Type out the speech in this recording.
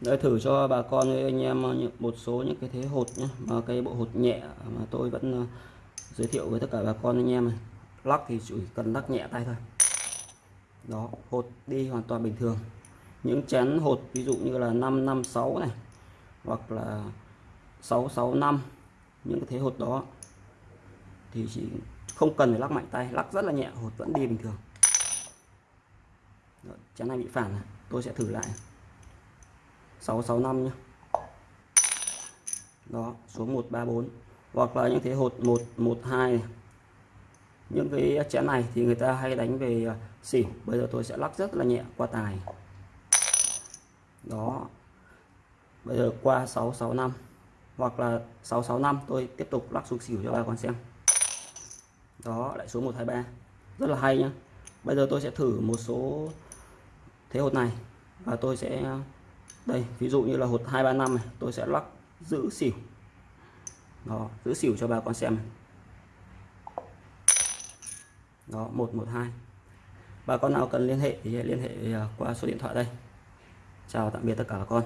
để thử cho bà con với anh em ờ, một số những cái thế hột nhé mà cái bộ hột nhẹ mà tôi vẫn ờ, giới thiệu với tất cả bà con anh em này. Lắc thì chỉ cần lắc nhẹ tay thôi. Đó hột đi hoàn toàn bình thường. Những chén hột ví dụ như là 556 này hoặc là 665 những cái thế hột đó thì chỉ không cần phải lắc mạnh tay lắc rất là nhẹ hột vẫn đi bình thường. Đó, chén này bị phản này. tôi sẽ thử lại. 665 nhé đó số 134 hoặc là những thế, hột 112 này. những cái chén này thì người ta hay đánh về à, xỉu bây giờ tôi sẽ lắc rất là nhẹ qua tài. Đó. Bây giờ qua 665 hoặc là 665 tôi tiếp tục lắc xuống xỉu cho bà con xem. Đó, lại số 123 rất là hay nhá. Bây giờ tôi sẽ thử một số thế hột này. Và tôi sẽ đây, ví dụ như là hột 235 này, tôi sẽ lắc giữ xỉu. Đó, giữ xỉu cho bà con xem này. đó 112 bà con nào cần liên hệ thì liên hệ à, qua số điện thoại đây. Chào tạm biệt tất cả bà con.